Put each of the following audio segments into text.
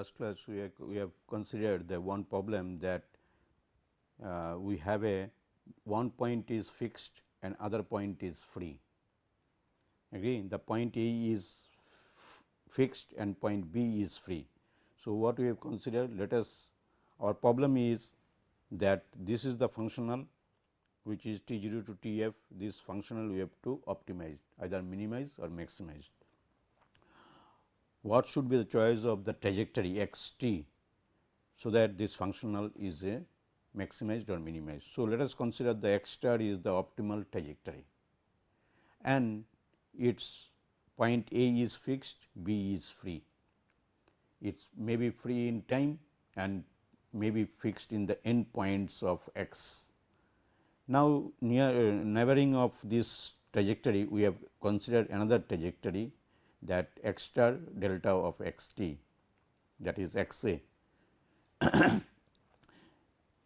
Last class we have, we have considered the one problem that uh, we have a one point is fixed and other point is free. Again the point A is fixed and point B is free. So, what we have considered let us our problem is that this is the functional which is T 0 to T f this functional we have to optimize either minimize or maximize. What should be the choice of the trajectory x t, so that this functional is a maximized or minimized. So, let us consider the x star is the optimal trajectory and its point A is fixed, B is free. It may be free in time and may be fixed in the end points of x. Now, near uh, neighboring of this trajectory we have considered another trajectory that x star delta of x t that is x a.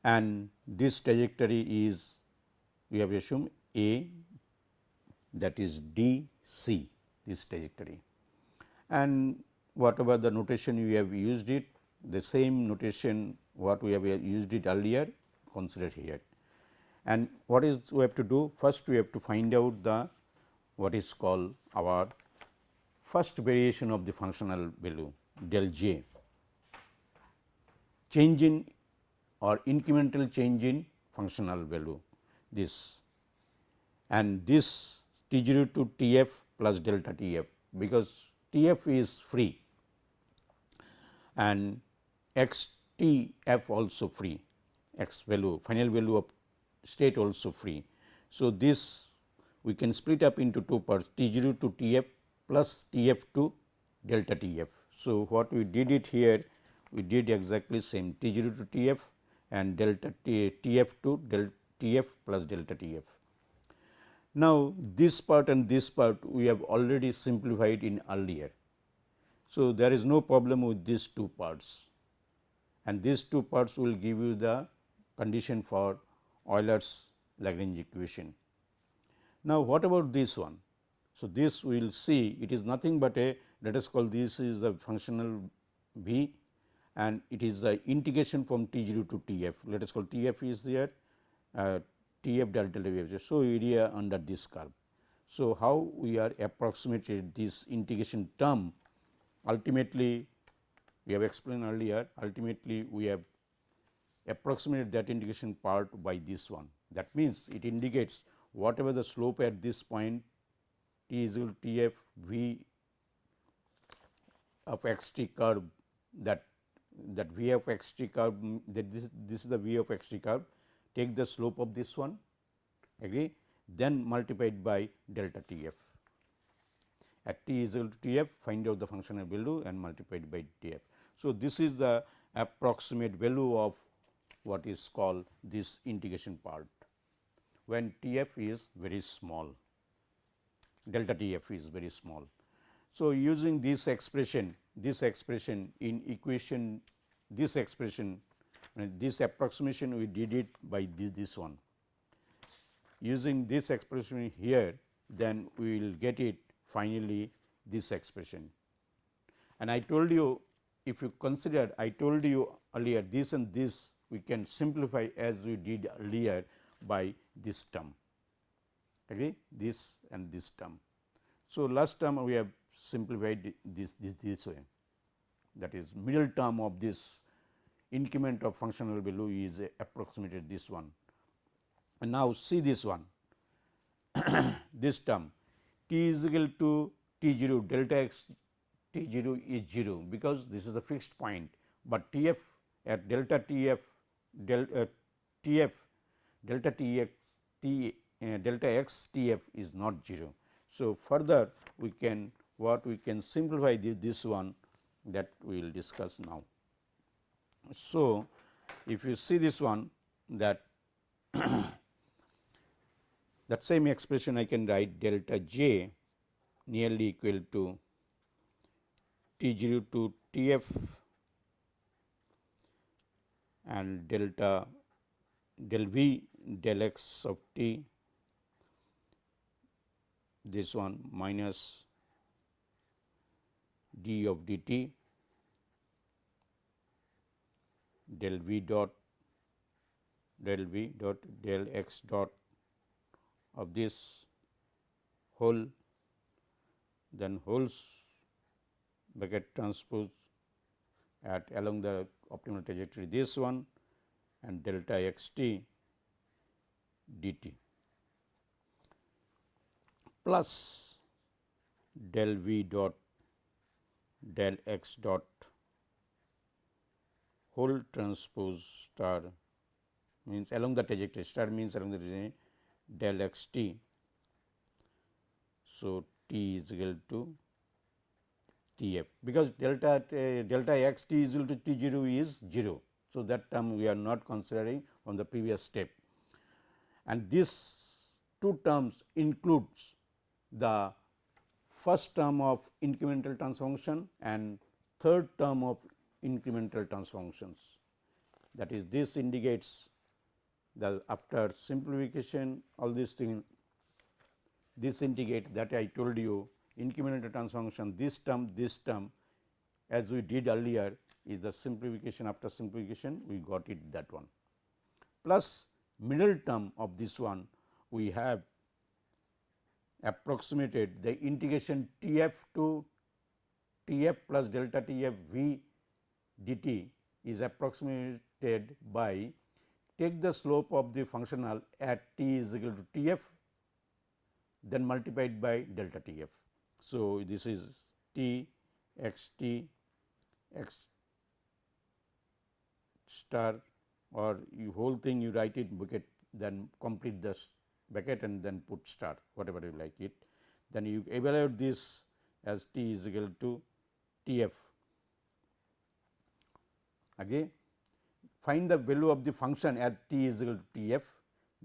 And this trajectory is we have assumed a that is d c this trajectory. And whatever the notation we have used it the same notation what we have used it earlier consider here. And what is we have to do? First we have to find out the what is called our first variation of the functional value del j. Change in or incremental change in functional value this. And this T 0 to T f plus delta T f because T f is free. And x T f also free. X value final value of state also free. So, this we can split up into two parts T 0 to T f plus T f to delta T f. So, what we did it here we did exactly same T 0 to T f and delta T, T f to delta T f plus delta T f. Now, this part and this part we have already simplified in earlier. So, there is no problem with these two parts and these two parts will give you the condition for Euler's Lagrange equation. Now, what about this one? So, this we will see it is nothing but a let us call this is the functional v and it is the integration from T 0 to T f let us call T f is there uh, T f delta V f. So, area under this curve. So, how we are approximated this integration term ultimately we have explained earlier ultimately we have approximated that integration part by this one that means it indicates whatever the slope at this point t is equal to t f v of x t curve that that v of x t curve that this this is the v of x t curve. Take the slope of this one agree? Then multiplied by delta t f. At t is equal to t f find out the functional value and multiplied by t f. So, this is the approximate value of what is called this integration part when T f is very small delta T f is very small. So, using this expression this expression in equation this expression this approximation we did it by this, this one. Using this expression here then we will get it finally this expression. And I told you if you consider I told you earlier this and this we can simplify as we did earlier by this term agree this and this term. So, last term we have simplified this this this way that is middle term of this increment of functional value is approximated this one. And now, see this one this term t is equal to t 0 delta x T 0 is 0 because this is a fixed point, but T f at delta T f del, uh, T f delta T x T uh, delta x T f is not 0. So, further we can what we can simplify this, this one that we will discuss now. So, if you see this one that that same expression I can write delta j nearly equal to T 0 to T f and delta del v del x of t this one minus d of d t del v dot del v dot del x dot of this whole then wholes bracket transpose at along the optimal trajectory this one and delta x t dt plus del v dot del x dot whole transpose star means along the trajectory star means along the trajectory del x t. So, t is equal to T f because delta uh, delta x t is equal to T 0 is 0. So, that term we are not considering from the previous step and this two terms includes the first term of incremental transfer function and third term of incremental transfer functions. That is this indicates that after simplification all these things this indicate that I told you incremental transfer function this term this term as we did earlier is the simplification after simplification we got it that one plus middle term of this one we have approximated the integration T f to T f plus delta T f v dt is approximated by take the slope of the functional at t is equal to T f then multiplied by delta T f. So, this is T x t x star or whole thing you write it bucket then complete the bracket and then put star whatever you like it. Then you evaluate this as t is equal to T f again find the value of the function at t is equal to T f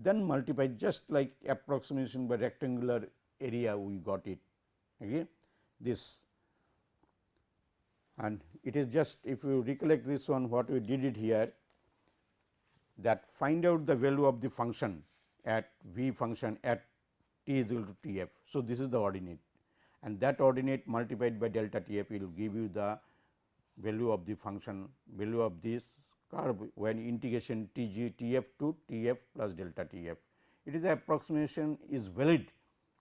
then multiply just like approximation by rectangular area we got it. Again this. And it is just if you recollect this one what we did it here that find out the value of the function at v function at t is equal to T f. So, this is the ordinate and that ordinate multiplied by delta T f will give you the value of the function value of this curve when integration T g T f to T f plus delta T f. It is approximation is valid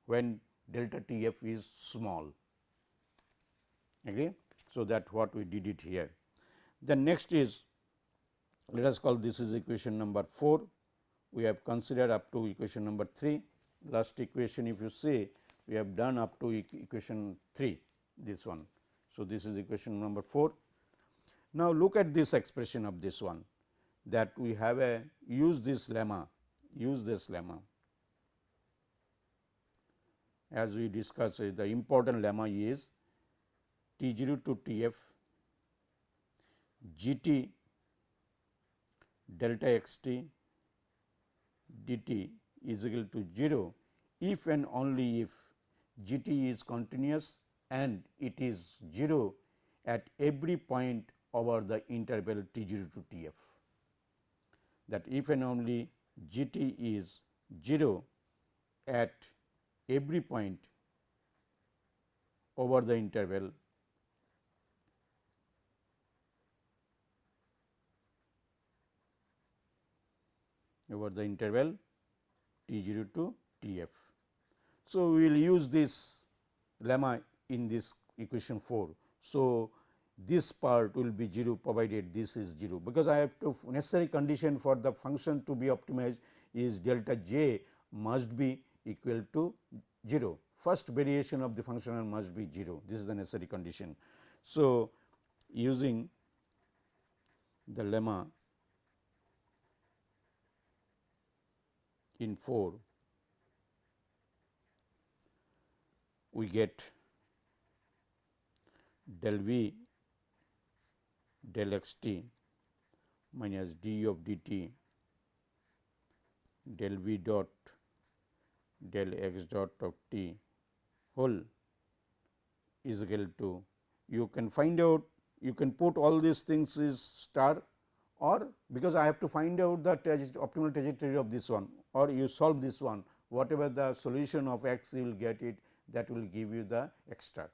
when delta T f is small. Okay. So, that what we did it here. The next is let us call this is equation number 4. We have considered up to equation number 3. Last equation if you say we have done up to equation 3 this one. So, this is equation number 4. Now, look at this expression of this one that we have a use this lemma use this lemma as we discussed the important lemma is T 0 to T f g t delta x t dt is equal to 0 if and only if g t is continuous and it is 0 at every point over the interval T 0 to T f. That if and only g t is 0 at every point over the interval over the interval t 0 to t f. So, we will use this lemma in this equation 4. So, this part will be 0 provided this is 0 because I have to necessary condition for the function to be optimized is delta j must be equal to 0 first variation of the functional must be 0 this is the necessary condition. So, using the lemma in 4 we get del v del x t minus d of d t del v dot del x dot of t whole is equal to you can find out you can put all these things is star or because I have to find out the optimal trajectory of this one or you solve this one whatever the solution of x you will get it that will give you the x star.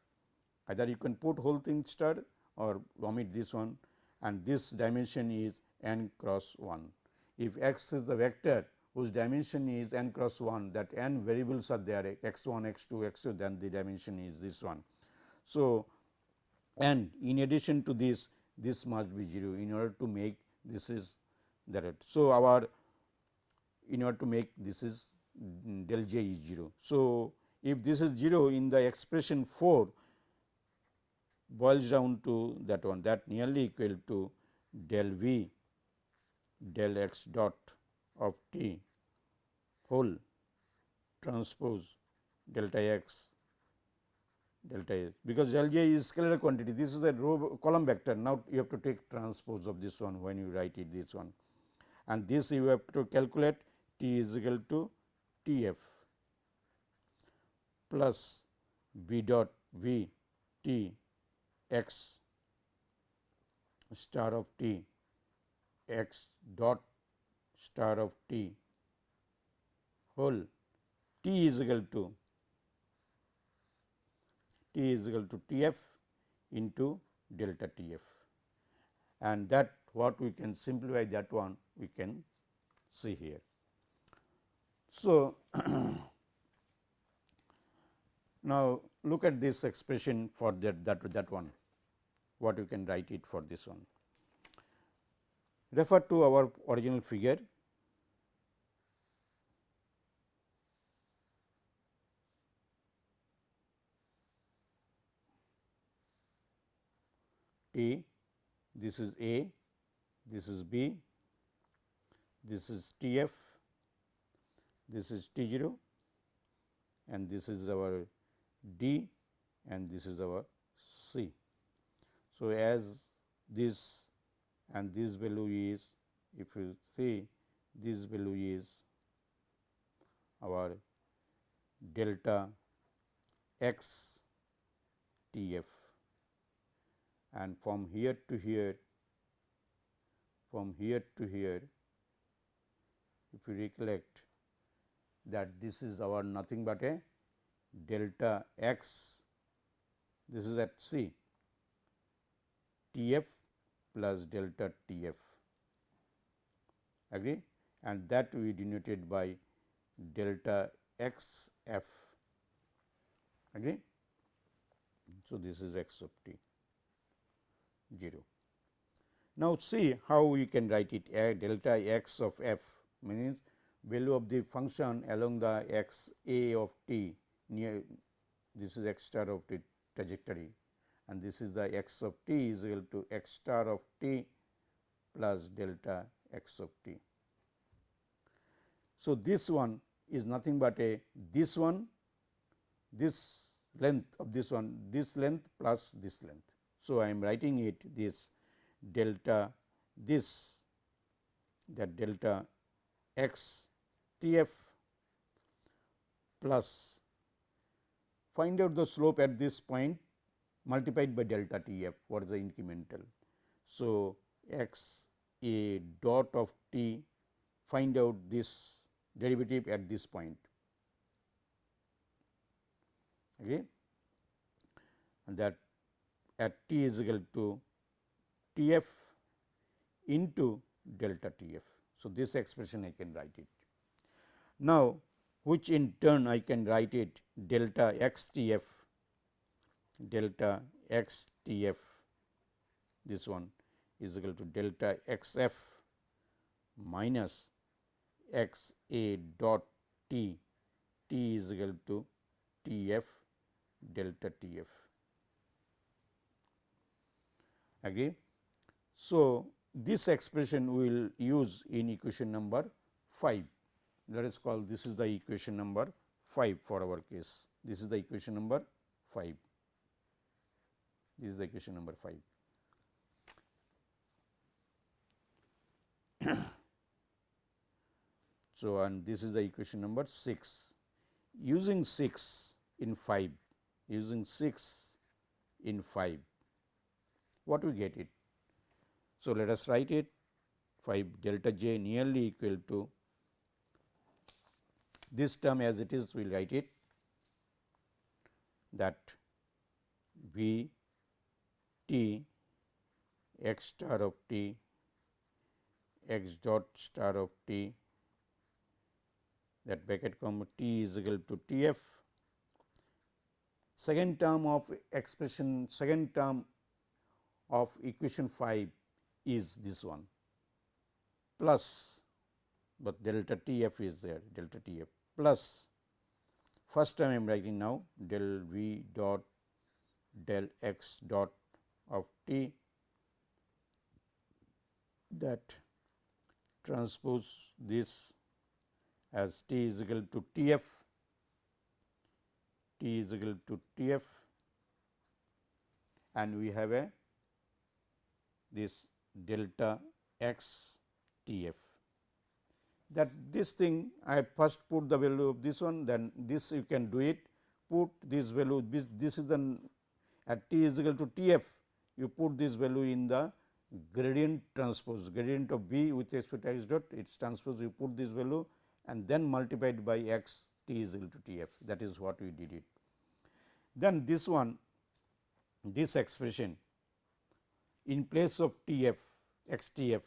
Either you can put whole thing star or omit this one and this dimension is n cross 1. If x is the vector whose dimension is n cross 1 that n variables are there x 1, x 2, x 2 then the dimension is this one. So, and in addition to this this must be 0 in order to make this is the that. So, our in order to make this is del j is 0. So, if this is 0 in the expression 4 boils down to that one that nearly equal to del v del x dot of t whole transpose delta x delta s because del j is scalar quantity. This is a row column vector. Now you have to take transpose of this one when you write it this one. And this you have to calculate t is equal to t f plus v dot v t x star of t x dot star of t whole t is equal to t is equal to T f into delta T f and that what we can simplify that one we can see here. So, now look at this expression for that that that one what you can write it for this one. Refer to our original figure T, this is A, this is B, this is T f, this is T 0 and this is our D and this is our C. So, as this and this value is if you see this value is our delta x T f and from here to here from here to here if you recollect that this is our nothing but a delta x this is at C T f plus delta T f agree and that we denoted by delta x f agree. So, this is x of t. 0. Now, see how we can write it a delta x of f means value of the function along the x a of t near this is x star of t trajectory and this is the x of t is equal to x star of t plus delta x of t. So, this one is nothing but a this one this length of this one this length plus this length. So, I am writing it this delta this that delta x T f plus find out the slope at this point multiplied by delta T f what is the incremental. So, x a dot of t find out this derivative at this point okay and that at t is equal to T f into delta T f. So, this expression I can write it. Now, which in turn I can write it delta x T f delta x T f this one is equal to delta x f minus x a dot t t is equal to T f delta T f agree. So, this expression we will use in equation number 5 let us call this is the equation number 5 for our case this is the equation number 5 this is the equation number 5. so, and this is the equation number 6 using 6 in 5 using 6 in 5 what we get it. So, let us write it 5 delta j nearly equal to this term as it is we will write it that V t x star of t x dot star of t that bracket comma t is equal to T f. Second term of expression second term of equation 5 is this one. Plus but delta T f is there delta T f plus. First term I am writing now del v dot del x dot of t that transpose this as t is equal to T f, t is equal to T f and we have a this delta x T f. That this thing I first put the value of this one then this you can do it put this value this, this is the at t is equal to T f you put this value in the gradient transpose gradient of b with respect to x dot its transpose you put this value and then multiplied by x t is equal to T f that is what we did it. Then this one this expression in place of T f x T f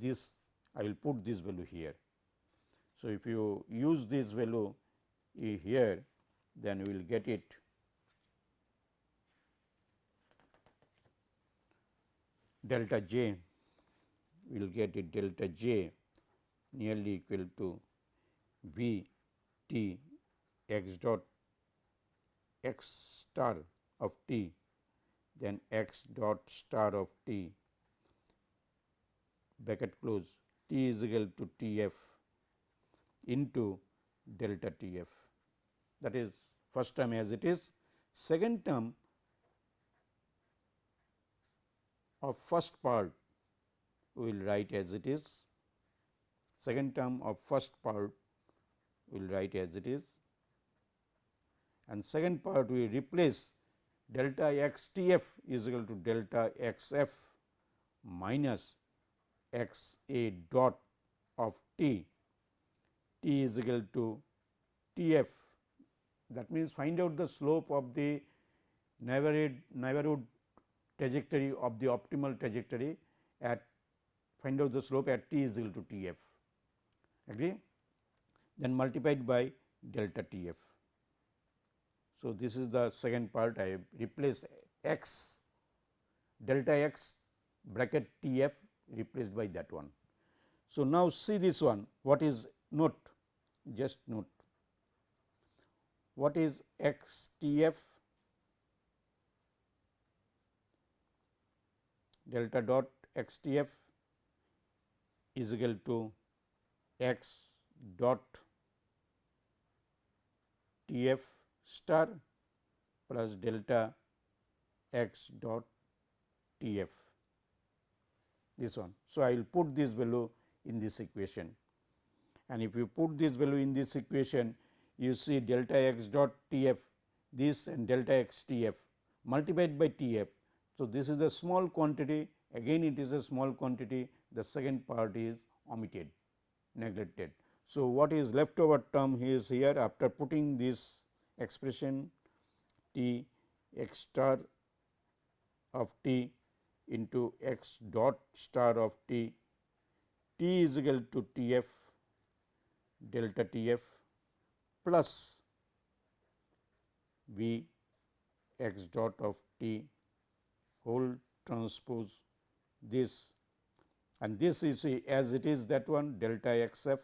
this I will put this value here. So, if you use this value here then we will get it delta j we will get it delta j nearly equal to v t x dot x star of t then x dot star of t bracket close t is equal to T f into delta T f that is first term as it is. Second term of first part we will write as it is. Second term of first part we will write as it is. And second part we replace delta x t f is equal to delta x f minus x a dot of t. T is equal to t f. That means find out the slope of the neighborhood neighborhood trajectory of the optimal trajectory at find out the slope at t is equal to t f. Agree? Then multiplied by delta T f. So, this is the second part I replace x delta x bracket T f replaced by that one. So, now see this one what is note? Just note. What is x T f? Delta dot x T f is equal to x dot T f star plus delta x dot T f this one. So, I will put this value in this equation and if you put this value in this equation you see delta x dot T f this and delta x T f multiplied by T f. So, this is a small quantity again it is a small quantity the second part is omitted neglected. So, what is left over term is here after putting this expression t x star of t into x dot star of t. T is equal to T f delta T f plus v x dot of t. Whole transpose this. And this is as it is that one delta x f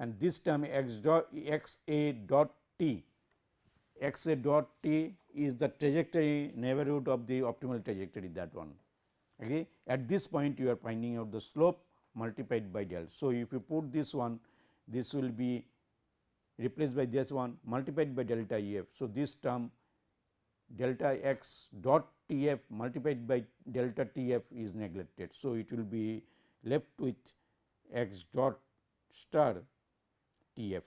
and this term x dot x a dot t x a dot t is the trajectory neighborhood of the optimal trajectory that one. Okay? At this point you are finding out the slope multiplied by del. So if you put this one this will be replaced by this one multiplied by delta E f. So this term delta x dot T f multiplied by delta T f is neglected. So it will be left with x dot star T f.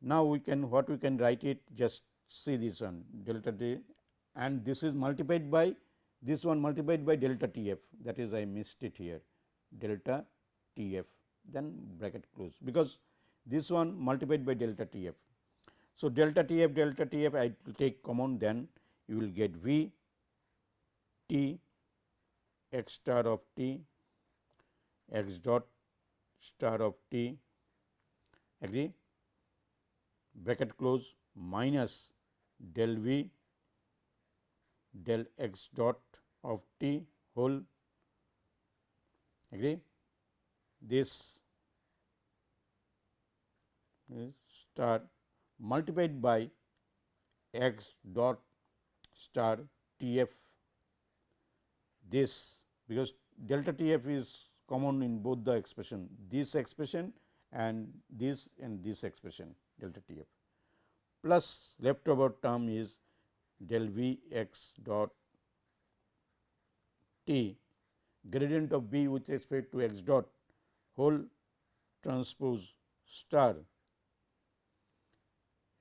Now we can what we can write it just see this one delta t and this is multiplied by this one multiplied by delta T f that is I missed it here delta T f then bracket close because this one multiplied by delta T f. So, delta T f delta T f I will take common then you will get V T x star of T x dot star of T agree? Bracket close minus del V del x dot of T whole agree? This star multiplied by x dot star T f. This because delta T f is common in both the expression this expression and this and this expression delta T f plus leftover term is del V x dot T gradient of B with respect to x dot whole transpose star.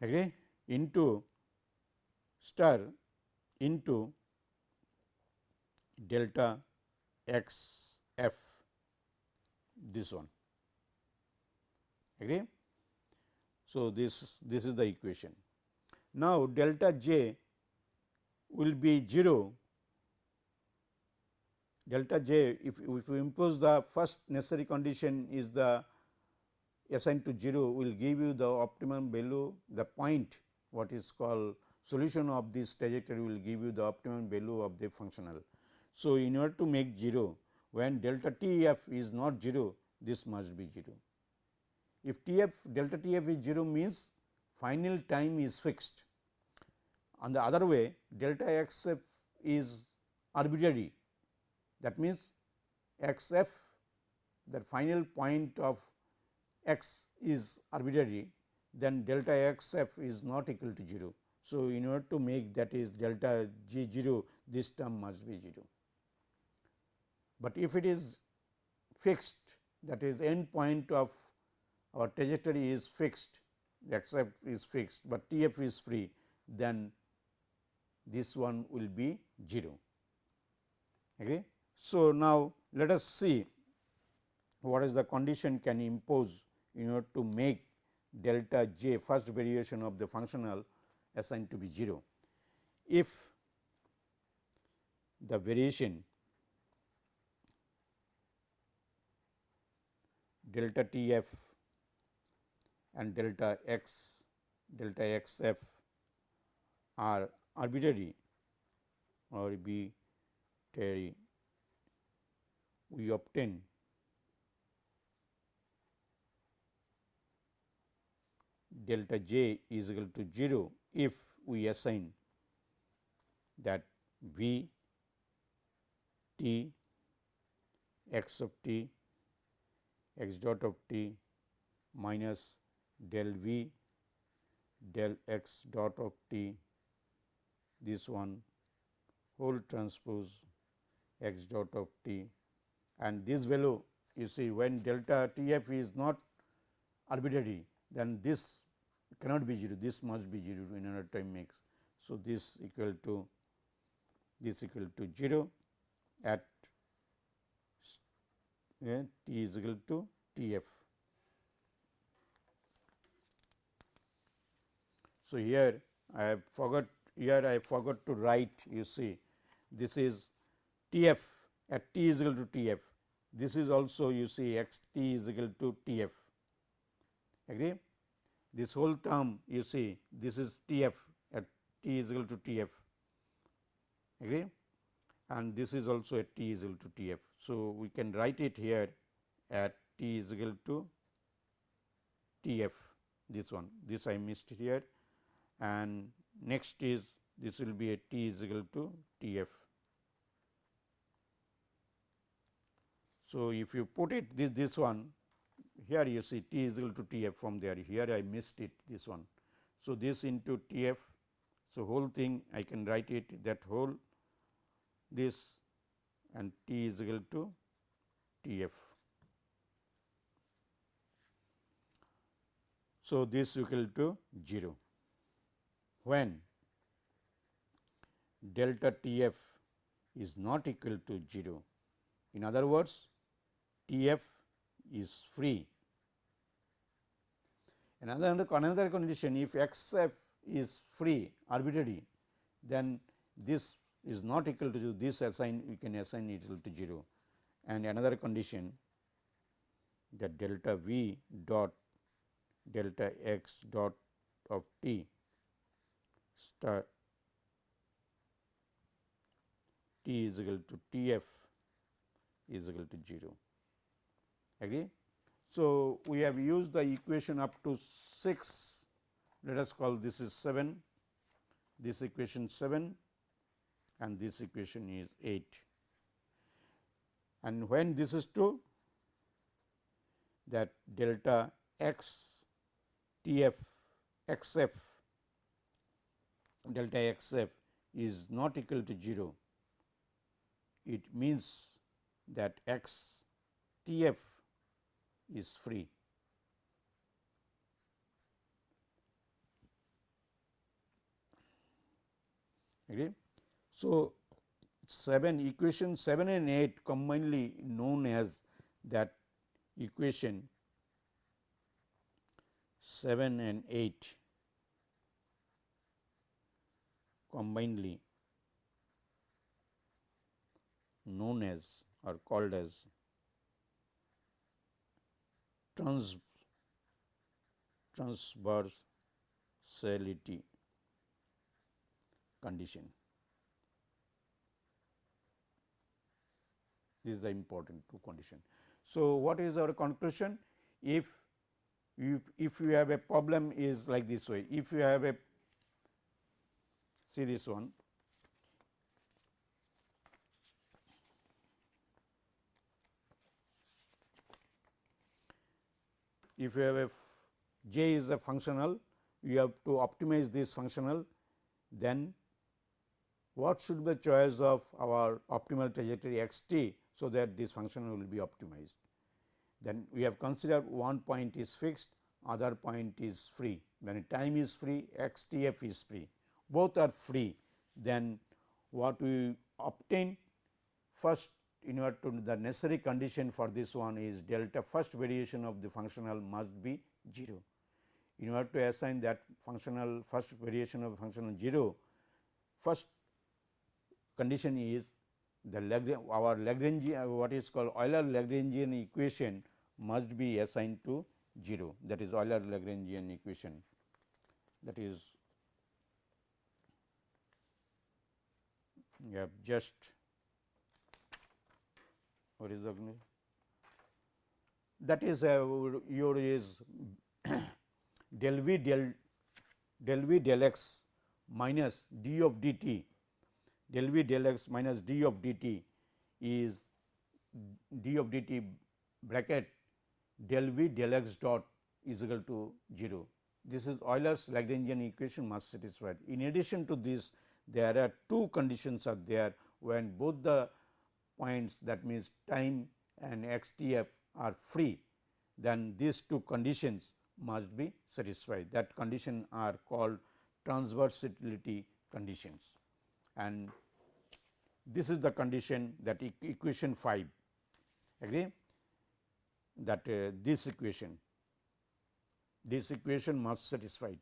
Agree? Into star into delta x f this one agree. So, this this is the equation. Now, delta j will be 0 delta j if, if you impose the first necessary condition is the assigned to 0 will give you the optimum value the point what is called solution of this trajectory will give you the optimum value of the functional. So, in order to make 0 when delta T f is not 0 this must be 0. If T f delta T f is 0 means final time is fixed. On the other way delta x f is arbitrary that means x f the final point of x is arbitrary then delta x f is not equal to 0. So, in order to make that is delta g 0 this term must be 0. But if it is fixed that is end point of our trajectory is fixed the f is fixed, but T f is free then this one will be 0. Okay. So, now let us see what is the condition can impose in order to make delta j first variation of the functional assigned to be 0. If the variation delta T f and delta x delta x f are arbitrary or arbitrary we obtain delta j is equal to 0 if we assign that v t x of t x dot of t minus del v del x dot of t this one whole transpose x dot of t and this value you see when delta t f is not arbitrary then this cannot be 0 this must be 0 in another time mix. So, this equal to this equal to 0 at t is equal to T f. So, here I have forgot here I forgot to write you see this is T f at t is equal to T f. This is also you see x t is equal to T f. Agree? This whole term you see this is T f at t is equal to T f. Agree? And this is also at t is equal to T f. So, we can write it here at t is equal to T f this one this I missed here and next is this will be at t is equal to T f. So, if you put it this this one here you see T is equal to T f from there here I missed it this one. So, this into T f. So, whole thing I can write it that whole this and T is equal to T f. So, this equal to 0 when delta T f is not equal to 0. In other words, T f is free. Another, another condition if x f is free arbitrary then this is not equal to this assign we can assign it equal to 0 and another condition that delta v dot delta x dot of t star t is equal to T f is equal to 0 agree. So, we have used the equation up to 6 let us call this is 7 this equation 7 and this equation is 8 and when this is true that delta x T f x f delta x f is not equal to 0 it means that x T f is free. Okay. So, 7 equation 7 and 8 commonly known as that equation 7 and 8 combinedly known as or called as trans transversality condition. This is the important two condition. So, what is our conclusion? If you if you have a problem is like this way, if you have a see this one if you have a j is a functional, you have to optimize this functional, then what should be the choice of our optimal trajectory x t, so that this functional will be optimized. Then we have considered one point is fixed, other point is free, when time is free, x t f is free, both are free, then what we obtain first in order to the necessary condition for this one is delta first variation of the functional must be 0. In order to assign that functional first variation of functional 0, first condition is the Lagrange, our Lagrangian what is called Euler Lagrangian equation must be assigned to 0 that is Euler Lagrangian equation. That is you have just what is the that is uh, your is del v del del v del x minus d of dt del v del x minus d of dt is d of dt bracket del v del x dot is equal to 0. This is Euler's Lagrangian equation must satisfied. In addition to this, there are two conditions are there when both the points that means time and x t f are free, then these two conditions must be satisfied. That condition are called transversality conditions and this is the condition that equation 5 agree? That uh, this equation this equation must satisfied.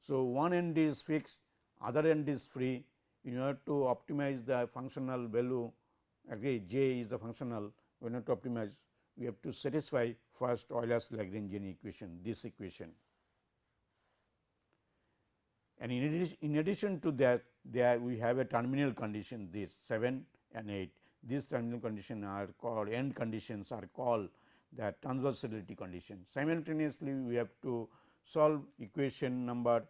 So, one end is fixed other end is free. In order to optimize the functional value. Agree? J is the functional. We have to optimize. We have to satisfy first Euler's Lagrangian equation this equation. And in addition, in addition to that there we have a terminal condition this 7 and 8 these terminal condition are called end conditions are called the transversality condition. Simultaneously, we have to solve equation number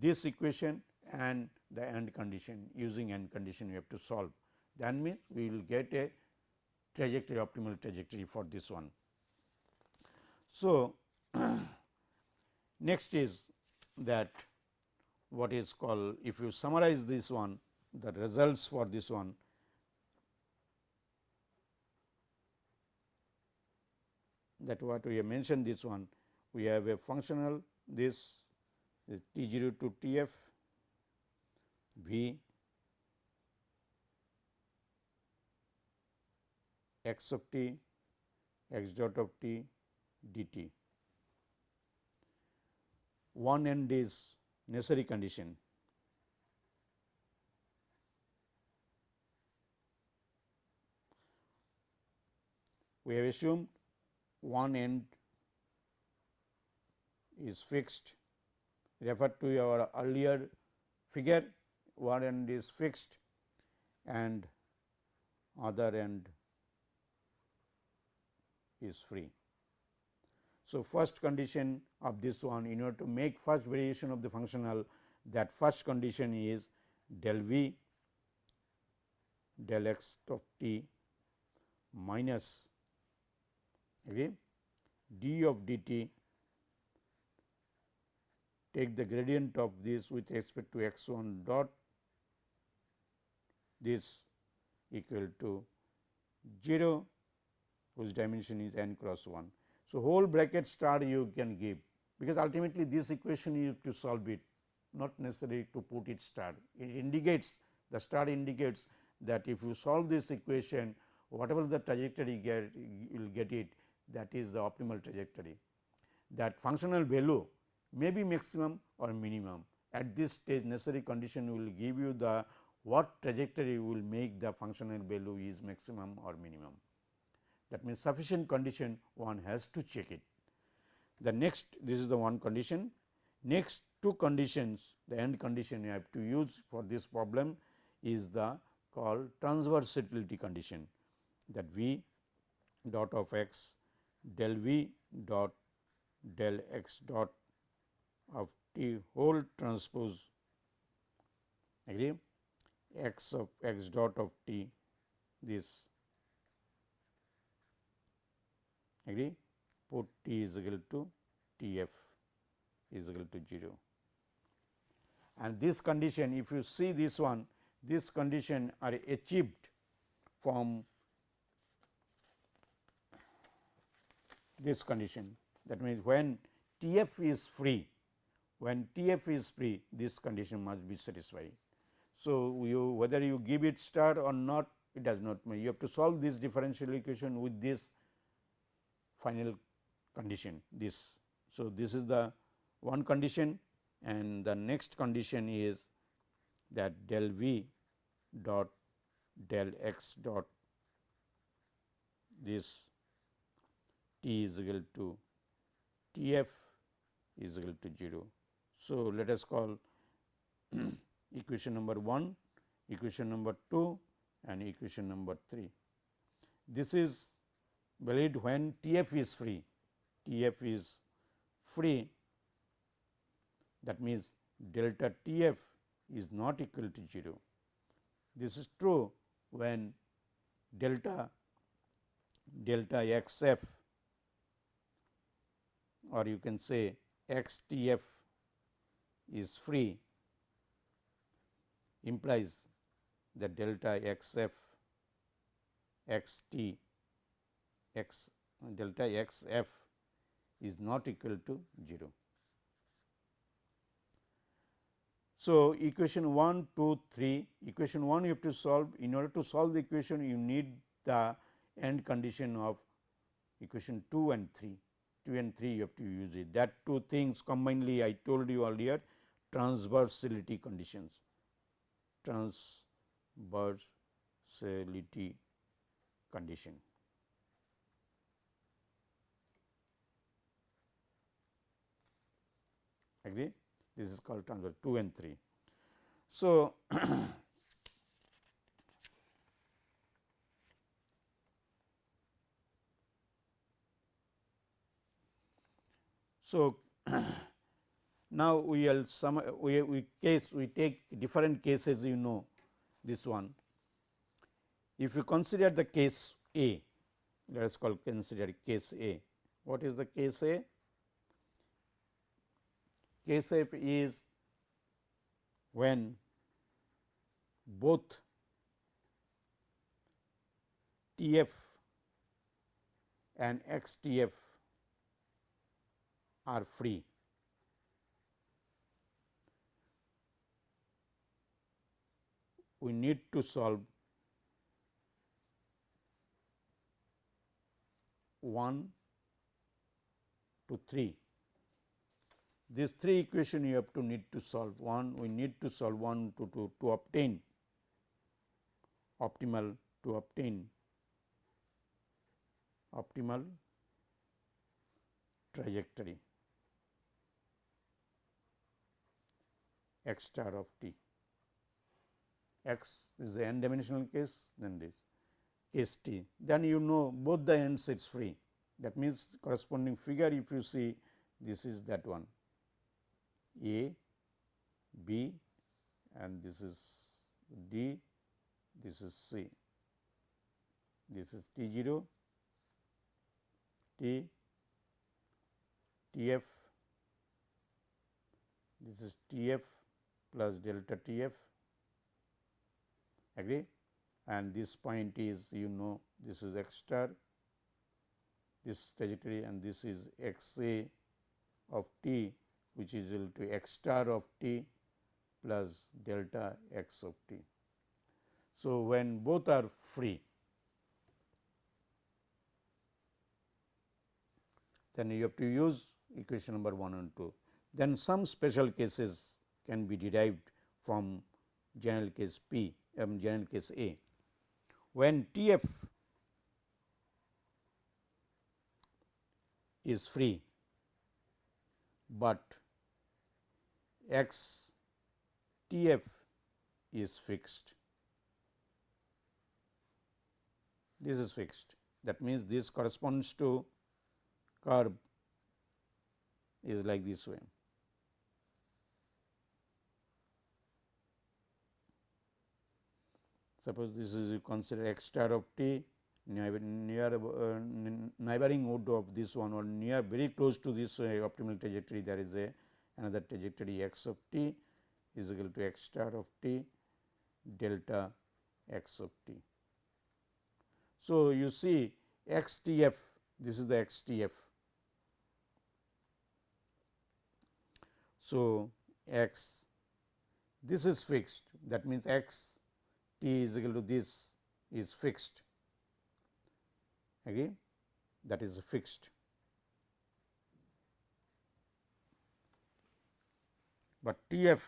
this equation and the end condition using end condition we have to solve that means we will get a trajectory optimal trajectory for this one. So, next is that what is called if you summarize this one the results for this one that what we have mentioned this one we have a functional this is T 0 to T f V x of t x dot of t dt. one end is necessary condition. We have assumed one end is fixed refer to our earlier figure one end is fixed and other end is free. So, first condition of this one in order to make first variation of the functional that first condition is del v del x of t minus okay, d of dt take the gradient of this with respect to x 1 dot this equal to 0 whose dimension is n cross 1. So, whole bracket star you can give because ultimately this equation you have to solve it not necessary to put it star. It indicates the star indicates that if you solve this equation whatever the trajectory get you will get it that is the optimal trajectory. That functional value may be maximum or minimum at this stage necessary condition will give you the what trajectory will make the functional value is maximum or minimum. That means, sufficient condition one has to check it. The next this is the one condition. Next two conditions the end condition you have to use for this problem is the called transversality condition that v dot of x del v dot del x dot of t whole transpose agree x of x dot of t this agree put t is equal to t f is equal to 0. And this condition if you see this one this condition are achieved from this condition that means when T f is free when T f is free this condition must be satisfied. So, you whether you give it star or not it does not matter you have to solve this differential equation with this final condition this. So, this is the one condition and the next condition is that del v dot del x dot this t is equal to T f is equal to 0. So, let us call equation number 1, equation number 2 and equation number 3. This is valid when T f is free, T f is free that means delta T f is not equal to 0. This is true when delta delta x f or you can say x T f is free implies that delta x f x delta x f is not equal to 0. So, equation 1, 2, 3, equation 1 you have to solve in order to solve the equation you need the end condition of equation 2 and 3, 2 and 3 you have to use it that two things combinedly I told you earlier transversality conditions, transversality condition. Agree? This is called transfer 2 and 3. So, so now we will some we, we case we take different cases you know this one. If you consider the case A, let us call consider case A. What is the case A? Case A is when both T f and x T f are free. We need to solve 1 to 3 these three equation you have to need to solve. One we need to solve one to, to, to obtain optimal to obtain optimal trajectory. X star of t. X is the n dimensional case then this. Case t. Then you know both the ends it is free. That means corresponding figure if you see this is that one a b and this is d this is c. This is t 0 t t f. This is t f plus delta t f. Agree? And this point is you know this is x star this trajectory and this is x a of t which is equal to x star of t plus delta x of t. So, when both are free then you have to use equation number 1 and 2. Then some special cases can be derived from general case P um, general case A. When T f is free, but x T f is fixed. This is fixed. That means, this corresponds to curve is like this way. Suppose this is you consider x star of t near, near uh, neighboring node of this one or near very close to this uh, optimal trajectory there is a another trajectory x of t is equal to x star of t delta x of t. So, you see x t f this is the x t f. So, x this is fixed that means x t is equal to this is fixed again that is fixed. But T f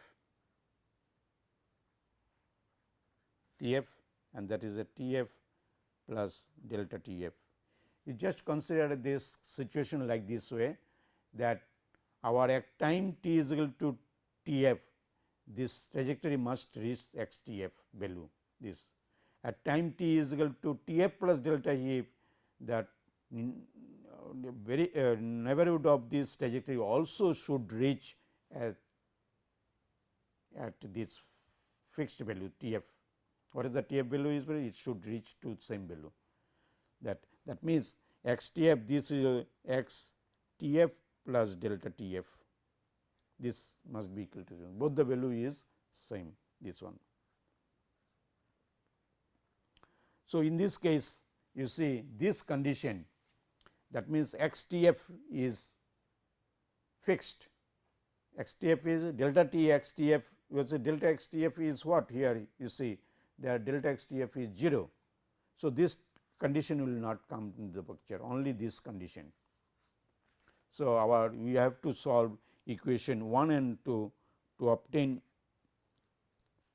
T f and that is a T f plus delta T f. You just consider this situation like this way that our at time t is equal to T f this trajectory must reach x T f value this at time t is equal to T f plus delta E f that very uh, neighborhood of this trajectory also should reach at, at this fixed value T f. What is the T f value is it should reach to the same value that that means x T f this is uh, x T f plus delta T f this must be equal to 0 both the value is same this one. So, in this case you see this condition that means x t f is fixed x t f is delta t x t f you say delta x t f is what here you see there delta x t f is 0. So, this condition will not come into the picture only this condition. So, our we have to solve equation 1 and 2 to obtain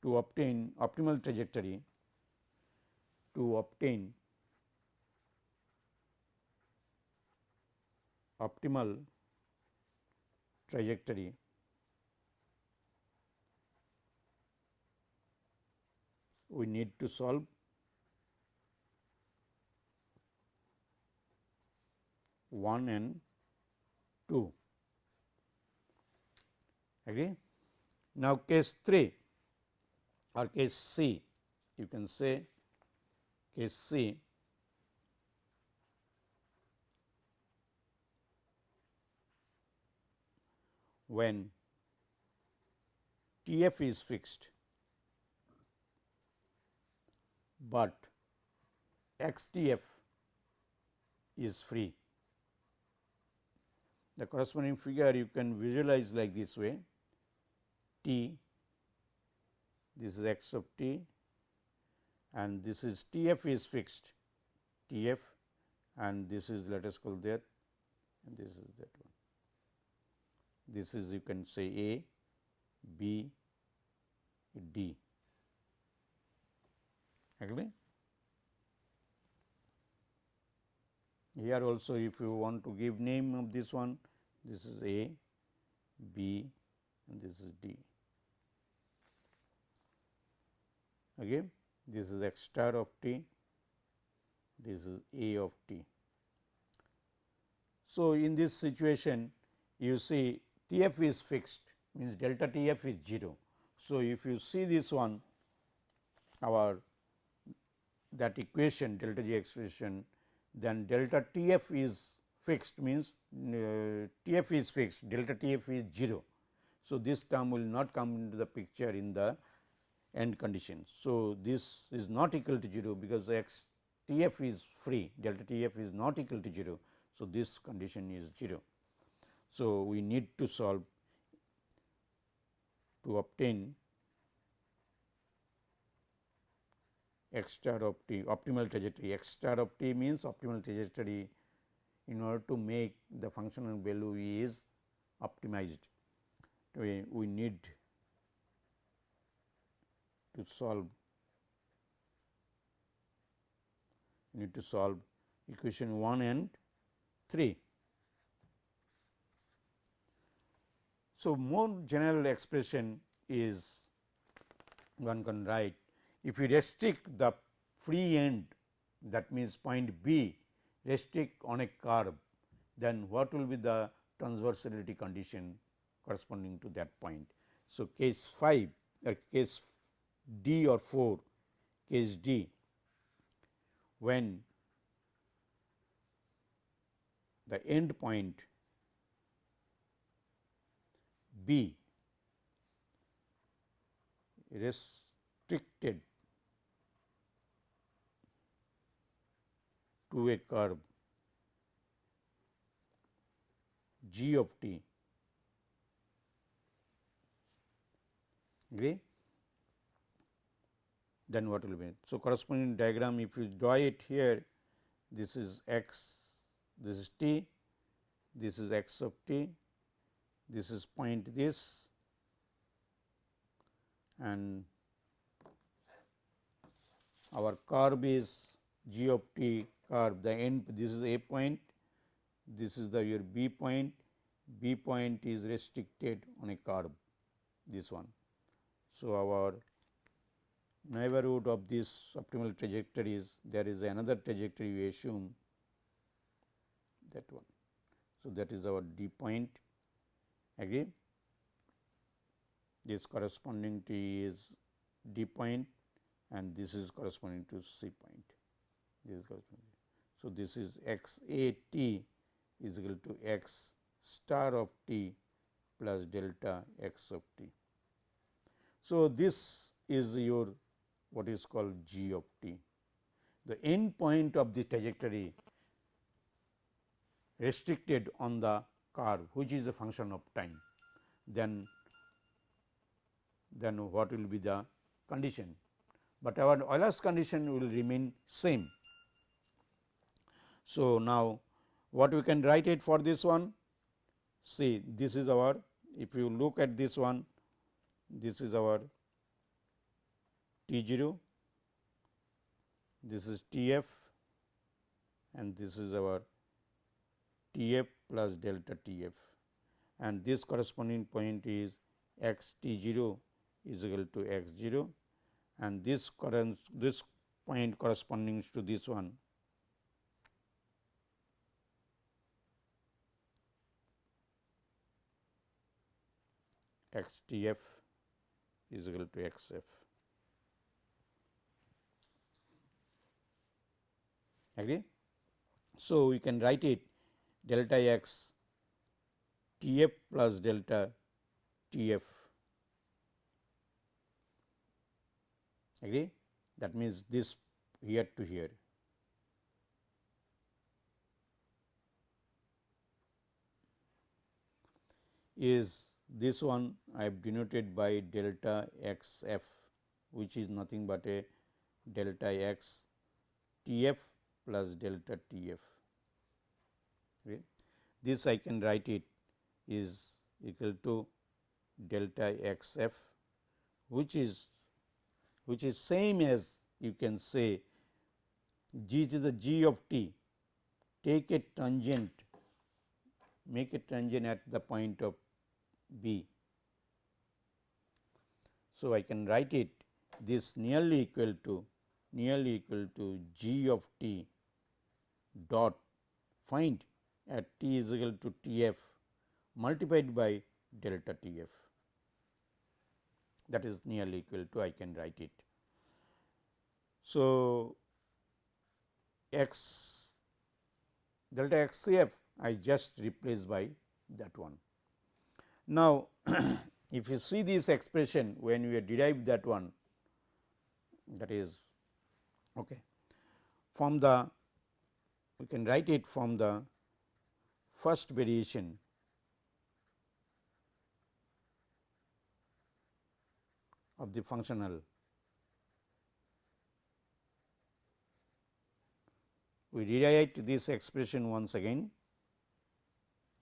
to obtain optimal trajectory to obtain optimal trajectory we need to solve one and two. Agree? Now, case 3 or case C, you can say case C when T f is fixed, but x T f is free. The corresponding figure you can visualize like this way T this is x of t and this is T f is fixed T f and this is let us call that and this is that one this is you can say A, B, D. Agree? Here also if you want to give name of this one, this is A, B and this is D. Again, this is x star of t, this is A of t. So, in this situation you see T f is fixed means delta T f is 0. So, if you see this one our that equation delta G expression then delta T f is fixed means uh, T f is fixed delta T f is 0. So, this term will not come into the picture in the end condition. So, this is not equal to 0 because x T f is free delta T f is not equal to 0. So, this condition is 0. So, we need to solve to obtain x star of t optimal trajectory x star of t means optimal trajectory in order to make the functional value is optimized we, we need to solve need to solve equation 1 and 3. So, more general expression is one can write if you restrict the free end that means point B restrict on a curve then what will be the transversality condition corresponding to that point. So, case 5 or uh, case D or 4 case D when the end point B restricted to a curve g of t agree then what will be? So corresponding diagram if you draw it here this is x this is t this is x of t this is point this and our curve is g of t curve. The end this is a point this is the your b point. B point is restricted on a curve this one. So our neighborhood of this optimal trajectory is there is another trajectory we assume that one. So that is our d point. Agree this corresponding to is d point and this is corresponding to c point. This is corresponding so, this is x a t is equal to x star of t plus delta x of t. So, this is your what is called g of t. The end point of the trajectory restricted on the curve which is the function of time then then what will be the condition, but our Euler's condition will remain same so, now what we can write it for this one? See this is our if you look at this one this is our T 0, this is T f and this is our T f plus delta T f and this corresponding point is x T 0 is equal to x 0 and this current this point corresponding to this one x t f is equal to x f. Agree? So, we can write it delta x t f plus delta t f. Agree? That means, this here to here. is this one I have denoted by delta x f which is nothing but a delta x T f plus delta T f. Okay. This I can write it is equal to delta x f which is which is same as you can say g is the g of t take a tangent make a tangent at the point of b. So, I can write it this nearly equal to nearly equal to g of t dot find at t is equal to T f multiplied by delta T f that is nearly equal to I can write it. So, x delta x c f I just replace by that one. Now, if you see this expression when we derive that one that is okay, from the we can write it from the first variation. Of the functional. We rewrite this expression once again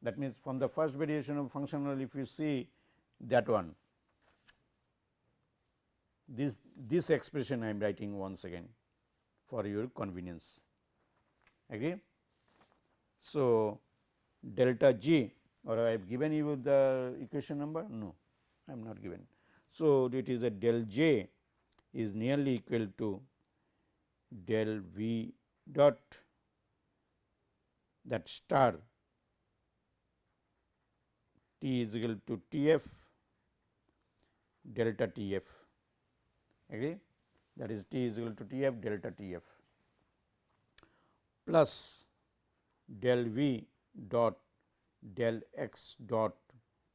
that means from the first variation of functional if you see that one this this expression I am writing once again for your convenience agree. So, delta g or I have given you the equation number no I am not given. So, it is a del j is nearly equal to del v dot that star t is equal to T f delta T f agree that is T is equal to T f delta T f plus del v dot del x dot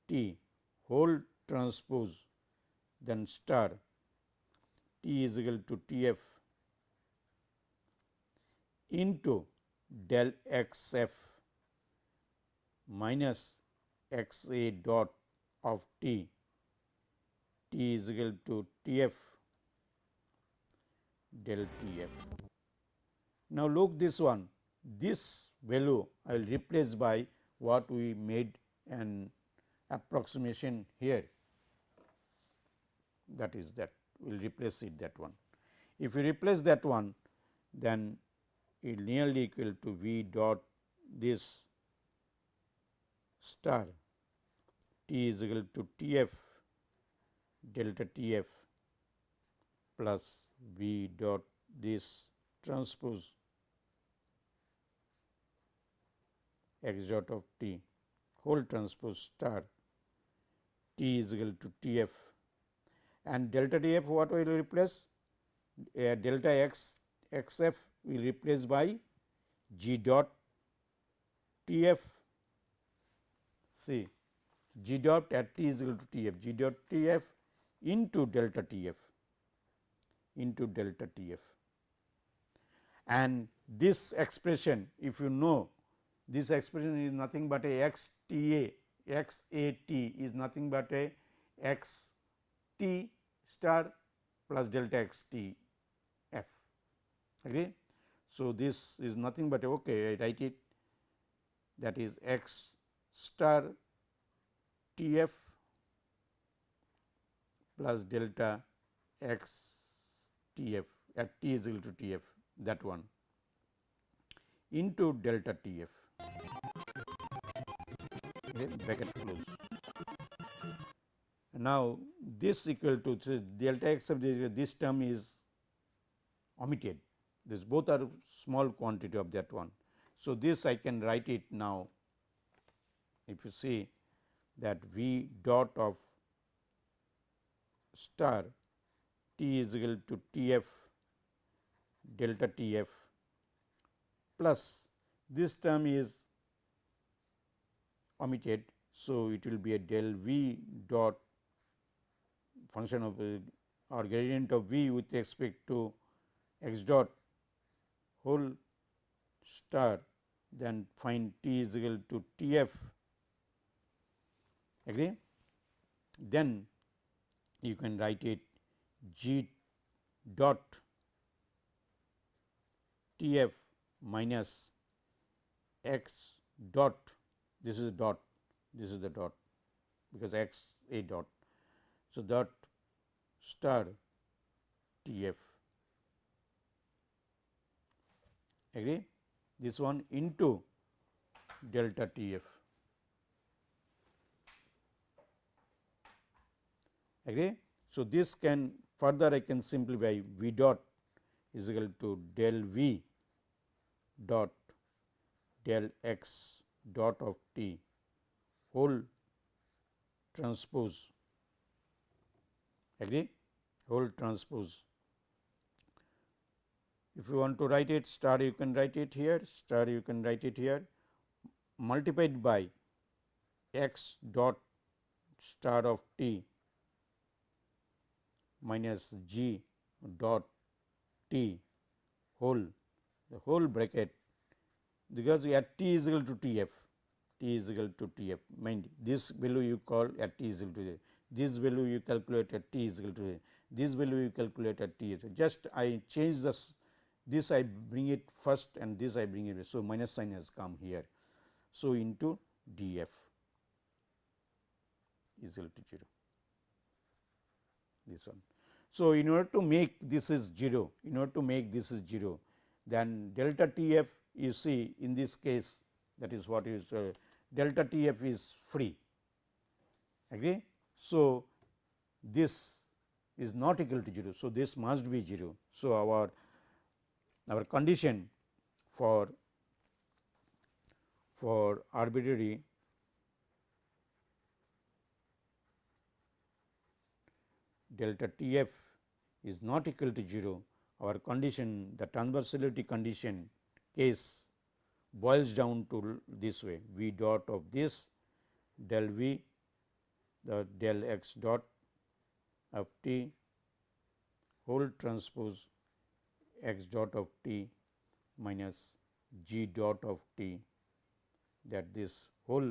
t whole transpose then star. T is equal to T f into del x f minus x a dot of t t is equal to T f del T f. Now, look this one this value I will replace by what we made an approximation here that is that we will replace it that one. If we replace that one then it nearly equal to V dot this star t is equal to T f delta T f plus V dot this transpose x dot of t whole transpose star t is equal to T f and delta T f what will replace? Uh, delta x x f will replace by g dot T f see g dot at t is equal to T f. G dot T f into delta T f into delta T f. And this expression if you know this expression is nothing but a x t a x a t is nothing but a x t star plus delta x t f. Agree. So, this is nothing but okay I write it that is x star t f plus delta x t f at uh, t is equal to t f that one into delta t f okay, bracket close. Now, this equal to so delta x of this, this term is omitted this both are small quantity of that one. So, this I can write it now if you see that V dot of star t is equal to T f delta T f plus this term is omitted. So, it will be a del v dot function of or gradient of v with respect to x dot whole star then find t is equal to T f agree. Then you can write it g dot T f minus x dot this is dot this is the dot because x a dot. So, dot star T f agree this one into delta T f agree. So, this can further I can simplify v dot is equal to del v dot del x dot of t whole transpose agree whole transpose. If you want to write it star you can write it here star you can write it here multiplied by x dot star of t minus g dot t whole the whole bracket because at t is equal to t f t is equal to t f mind this value you call at t is equal to this value you calculate at t is equal to this value you calculate at t is just I change this this I bring it first and this I bring it. So, minus sign has come here. So, into d f is equal to 0 this one. So, in order to make this is 0, in order to make this is 0, then delta T f you see in this case that is what is uh, delta T f is free agree. So, this is not equal to 0. So, this must be 0. So, our our condition for for arbitrary delta T f is not equal to 0, our condition the transversality condition case boils down to this way v dot of this del v the del x dot of t whole transpose x dot of t minus g dot of t that this whole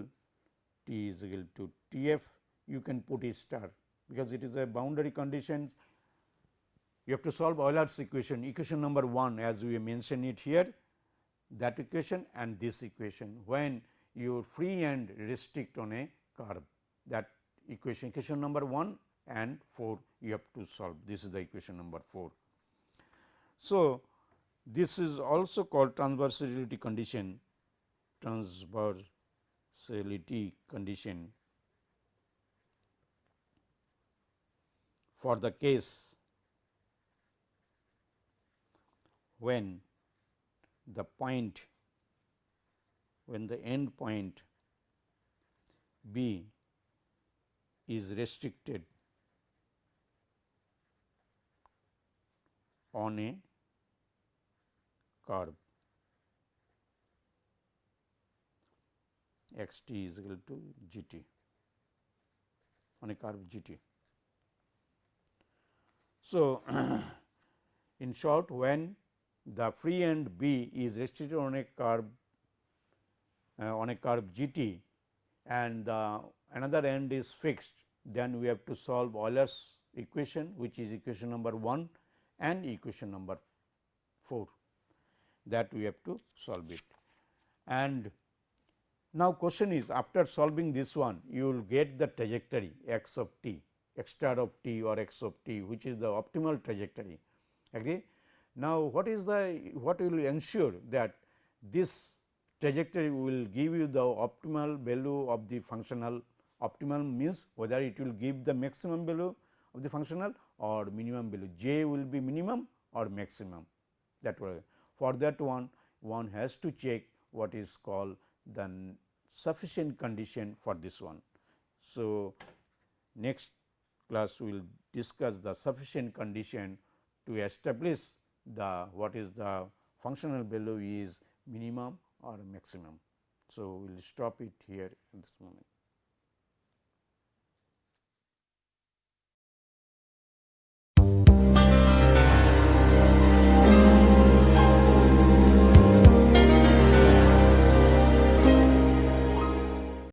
t is equal to T f you can put a star because it is a boundary condition. You have to solve Euler's equation equation number 1 as we mention it here that equation and this equation. When you free and restrict on a curve that equation equation number 1 and 4 you have to solve. This is the equation number 4. So, this is also called transversality condition transversality condition for the case when the point when the end point B is restricted on a curve x t is equal to g t on a curve g t. So, in short when the free end B is restricted on a curve uh, on a curve g t and the another end is fixed then we have to solve Euler's equation which is equation number 1 and equation number 4 that we have to solve it. And now, question is after solving this one you will get the trajectory x of t x star of t or x of t which is the optimal trajectory agree. Now, what is the what will ensure that this trajectory will give you the optimal value of the functional optimal means whether it will give the maximum value of the functional or minimum value j will be minimum or maximum that way. For that one one has to check what is called the sufficient condition for this one. So, next class we will discuss the sufficient condition to establish the what is the functional value is minimum or maximum. So, we will stop it here at this moment.